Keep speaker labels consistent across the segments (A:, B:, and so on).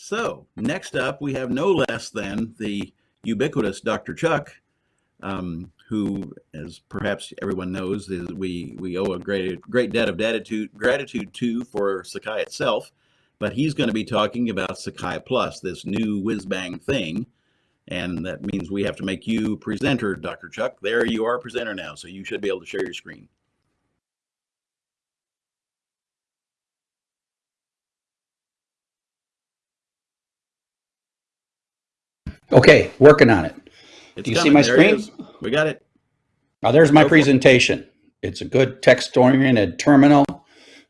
A: So next up, we have no less than the ubiquitous Dr. Chuck, um, who, as perhaps everyone knows, is we we owe a great great debt of gratitude gratitude to for Sakai itself. But he's going to be talking about Sakai Plus, this new whiz bang thing, and that means we have to make you presenter, Dr. Chuck. There you are, presenter now, so you should be able to share your screen.
B: Okay, working on it.
A: It's
B: Do you see my
A: There
B: screen?
A: We got it.
B: Now, there's my
A: Go for it.
B: presentation. It's a good text-oriented terminal.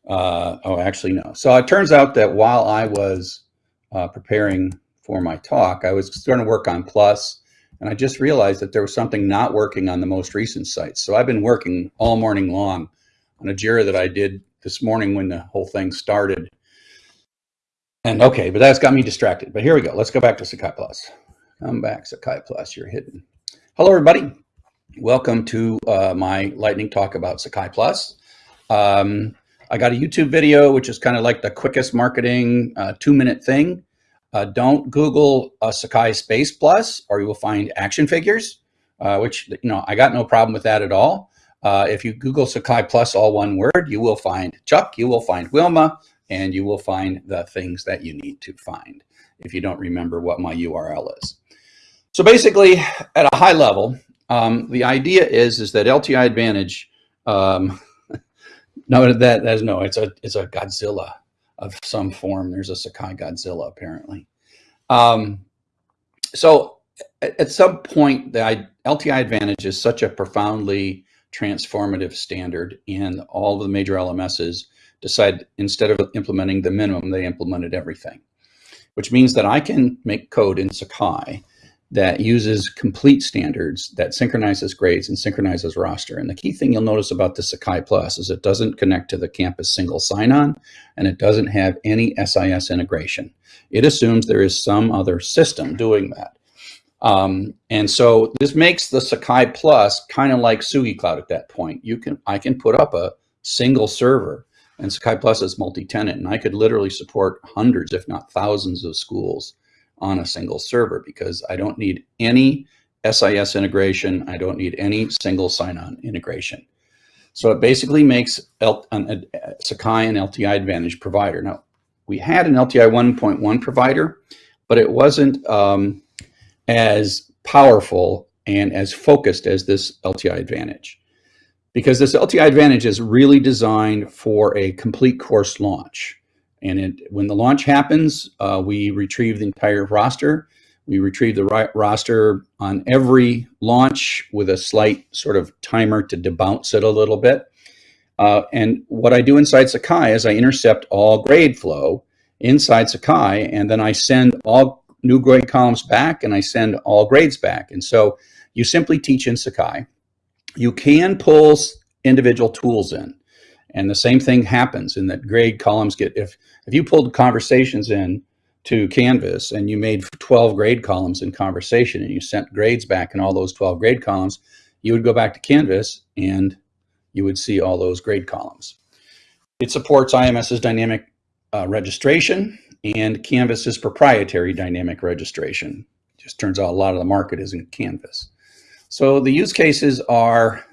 B: Uh, oh, actually, no. So it turns out that while I was uh, preparing for my talk, I was starting to work on Plus, and I just realized that there was something not working on the most recent sites. So I've been working all morning long on a JIRA that I did this morning when the whole thing started. And okay, but that's got me distracted. But here we go. Let's go back to Sakai Plus. Come back, Sakai Plus. You're hidden. Hello, everybody. Welcome to uh, my lightning talk about Sakai Plus. Um, I got a YouTube video, which is kind of like the quickest marketing uh, two minute thing. Uh, don't Google uh, Sakai Space Plus or you will find action figures, uh, which, you know, I got no problem with that at all. Uh, if you Google Sakai Plus, all one word, you will find Chuck, you will find Wilma, and you will find the things that you need to find if you don't remember what my URL is. So basically, at a high level, um, the idea is is that LTI Advantage. Um, no, that that's no. It's a it's a Godzilla of some form. There's a Sakai Godzilla apparently. Um, so at, at some point, the LTI Advantage is such a profoundly transformative standard, and all of the major LMSs decide instead of implementing the minimum, they implemented everything, which means that I can make code in Sakai that uses complete standards that synchronizes grades and synchronizes roster. And the key thing you'll notice about the Sakai Plus is it doesn't connect to the campus single sign-on and it doesn't have any SIS integration. It assumes there is some other system doing that. Um, and so this makes the Sakai Plus kind of like Tsugi Cloud at that point. You can I can put up a single server and Sakai Plus is multi-tenant and I could literally support hundreds, if not thousands of schools on a single server because I don't need any SIS integration. I don't need any single sign-on integration. So it basically makes L an, Sakai an LTI Advantage provider. Now, we had an LTI 1.1 provider, but it wasn't um, as powerful and as focused as this LTI Advantage. Because this LTI Advantage is really designed for a complete course launch. And it, when the launch happens, uh, we retrieve the entire roster. We retrieve the roster on every launch with a slight sort of timer to debounce it a little bit. Uh, and what I do inside Sakai is I intercept all grade flow inside Sakai, and then I send all new grade columns back and I send all grades back. And so you simply teach in Sakai. You can pull individual tools in. And the same thing happens in that grade columns get, if, if you pulled conversations in to Canvas and you made 12 grade columns in conversation and you sent grades back in all those 12 grade columns, you would go back to Canvas and you would see all those grade columns. It supports IMS's dynamic uh, registration and Canvas's proprietary dynamic registration. Just turns out a lot of the market is in Canvas. So the use cases are,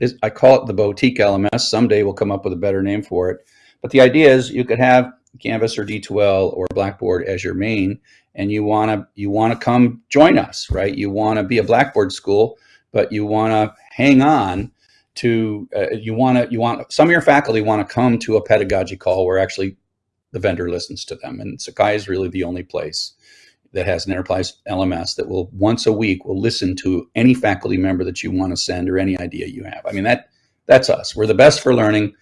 B: is, I call it the boutique LMS. Someday we'll come up with a better name for it. But the idea is you could have Canvas or D2L or Blackboard as your main, and you want to you want to come join us, right? You want to be a Blackboard school, but you want to hang on to uh, you want to you want some of your faculty want to come to a pedagogy call where actually the vendor listens to them, and Sakai is really the only place that has an enterprise LMS that will once a week will listen to any faculty member that you want to send or any idea you have. I mean that that's us. We're the best for learning.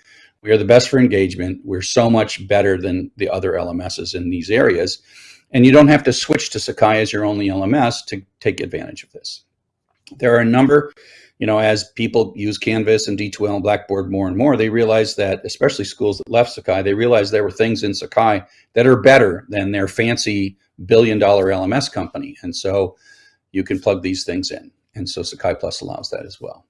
B: We are the best for engagement. We're so much better than the other LMSs in these areas. And you don't have to switch to Sakai as your only LMS to take advantage of this. There are a number, you know, as people use Canvas and D2L and Blackboard more and more, they realize that, especially schools that left Sakai, they realize there were things in Sakai that are better than their fancy billion dollar LMS company. And so you can plug these things in. And so Sakai Plus allows that as well.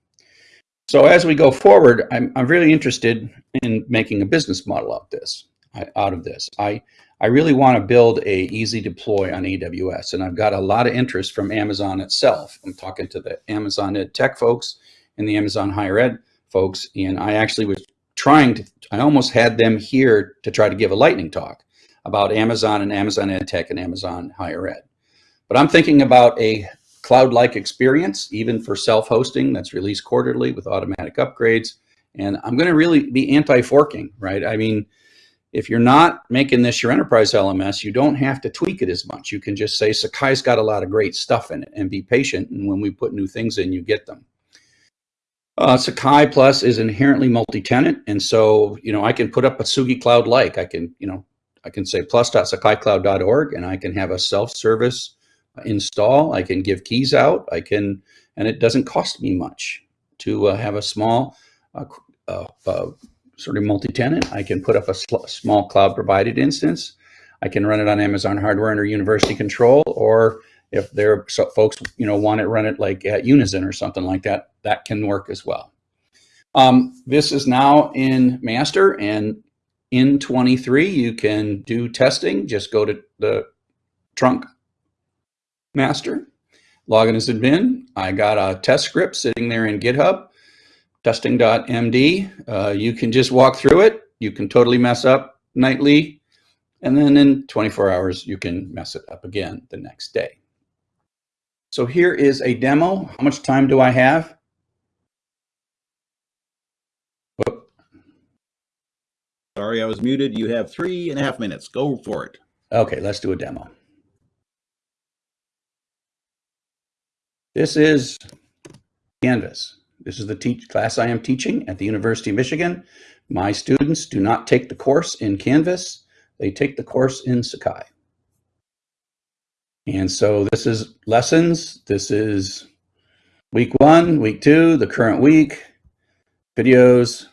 B: So as we go forward, I'm, I'm really interested in making a business model out this, out of this. I, I really want to build a easy deploy on AWS, and I've got a lot of interest from Amazon itself. I'm talking to the Amazon Ed Tech folks and the Amazon Higher Ed folks, and I actually was trying to, I almost had them here to try to give a lightning talk about Amazon and Amazon Ed Tech and Amazon Higher Ed. But I'm thinking about a cloud-like experience, even for self-hosting that's released quarterly with automatic upgrades. And I'm going to really be anti-forking, right? I mean, if you're not making this your enterprise LMS, you don't have to tweak it as much. You can just say Sakai's got a lot of great stuff in it and be patient. And when we put new things in, you get them. Uh, Sakai Plus is inherently multi-tenant. And so, you know, I can put up a Tsugi Cloud like I can, you know, I can say plus.sakaicloud.org and I can have a self-service install. I can give keys out. I can, and it doesn't cost me much to uh, have a small uh, uh, uh sort of multi-tenant. I can put up a small cloud provided instance. I can run it on Amazon hardware under University Control, or if there folks you know want to run it like at Unizin or something like that, that can work as well. Um, this is now in master and in 23 you can do testing. Just go to the trunk master, log in as admin. I got a test script sitting there in GitHub testing.md. Uh, you can just walk through it. You can totally mess up nightly. And then in 24 hours, you can mess it up again the next day. So here is a demo. How much time do I have?
A: Whoop. Sorry, I was muted. You have three and a half minutes. Go for it.
B: Okay, let's do a demo. This is Canvas. This is the teach class I am teaching at the University of Michigan. My students do not take the course in Canvas. They take the course in Sakai. And so this is lessons. This is week one, week two, the current week, videos,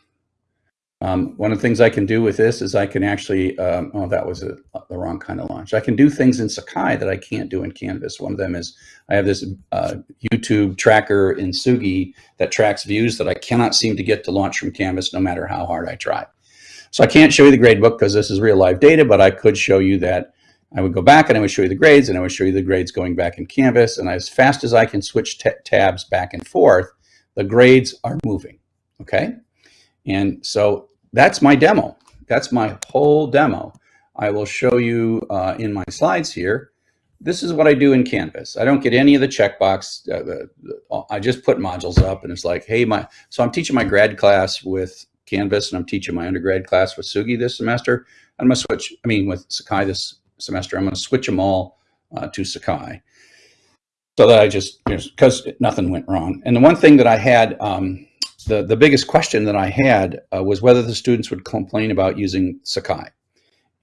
B: um, one of the things I can do with this is I can actually, um, oh, that was a, the wrong kind of launch. I can do things in Sakai that I can't do in Canvas. One of them is I have this uh, YouTube tracker in Tsugi that tracks views that I cannot seem to get to launch from Canvas no matter how hard I try. So I can't show you the grade book because this is real live data, but I could show you that I would go back and I would show you the grades and I would show you the grades going back in Canvas. And as fast as I can switch tabs back and forth, the grades are moving, okay? And so that's my demo. That's my whole demo. I will show you uh, in my slides here. This is what I do in Canvas. I don't get any of the checkbox. Uh, the, I just put modules up and it's like, hey, my, so I'm teaching my grad class with Canvas and I'm teaching my undergrad class with Tsugi this semester. I'm gonna switch, I mean, with Sakai this semester, I'm gonna switch them all uh, to Sakai. So that I just, because nothing went wrong. And the one thing that I had, um, the, the biggest question that I had uh, was whether the students would complain about using Sakai.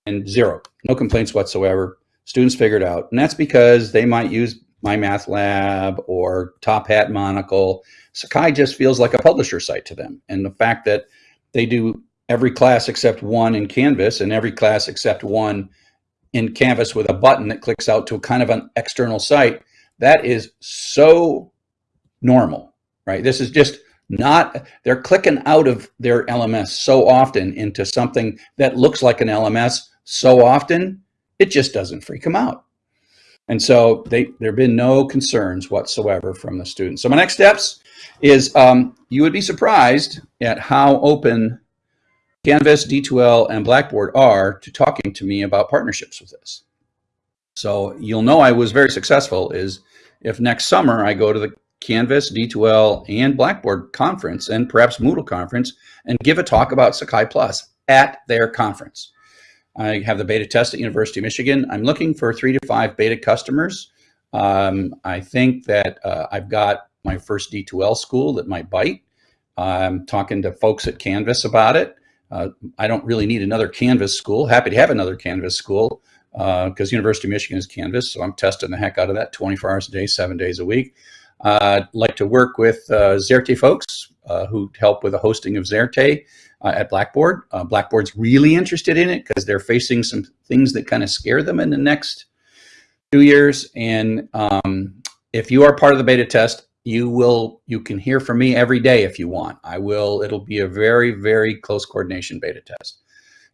B: And zero, no complaints whatsoever. Students figured out. And that's because they might use My Math Lab or Top Hat Monocle. Sakai just feels like a publisher site to them. And the fact that they do every class except one in Canvas and every class except one in Canvas with a button that clicks out to a kind of an external site, that is so normal, right? This is just not they're clicking out of their LMS so often into something that looks like an LMS so often, it just doesn't freak them out. And so they, there have been no concerns whatsoever from the students. So my next steps is um, you would be surprised at how open Canvas, D2L, and Blackboard are to talking to me about partnerships with this. So you'll know I was very successful is if next summer I go to the Canvas, D2L, and Blackboard conference, and perhaps Moodle conference, and give a talk about Sakai Plus at their conference. I have the beta test at University of Michigan. I'm looking for three to five beta customers. Um, I think that uh, I've got my first D2L school that might bite. I'm talking to folks at Canvas about it. Uh, I don't really need another Canvas school. Happy to have another Canvas school because uh, University of Michigan is Canvas, so I'm testing the heck out of that 24 hours a day, seven days a week. Uh, I'd like to work with uh, Xerte folks uh, who help with the hosting of Xerte at Blackboard. Blackboard's really interested in it because they're facing some things that kind of scare them in the next two years. And um, if you are part of the beta test, you will you can hear from me every day if you want. I will. It'll be a very very close coordination beta test.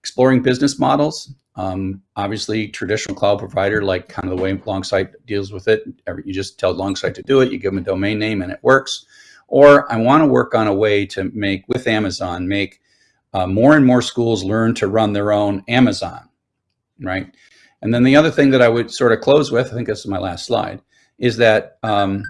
B: Exploring business models. Um, obviously, traditional cloud provider, like kind of the way Longsight deals with it, you just tell Longsight to do it, you give them a domain name and it works. Or I want to work on a way to make, with Amazon, make uh, more and more schools learn to run their own Amazon, right? And then the other thing that I would sort of close with, I think this is my last slide, is that um,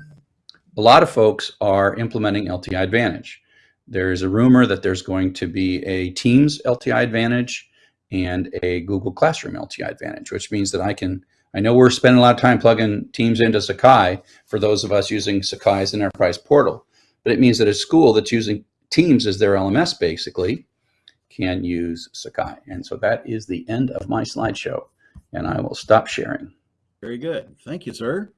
B: a lot of folks are implementing LTI Advantage. There's a rumor that there's going to be a Teams LTI Advantage and a Google Classroom LTI Advantage, which means that I can, I know we're spending a lot of time plugging Teams into Sakai for those of us using Sakai as an enterprise portal, but it means that a school that's using Teams as their LMS basically can use Sakai. And so that is the end of my slideshow and I will stop sharing.
A: Very good. Thank you, sir.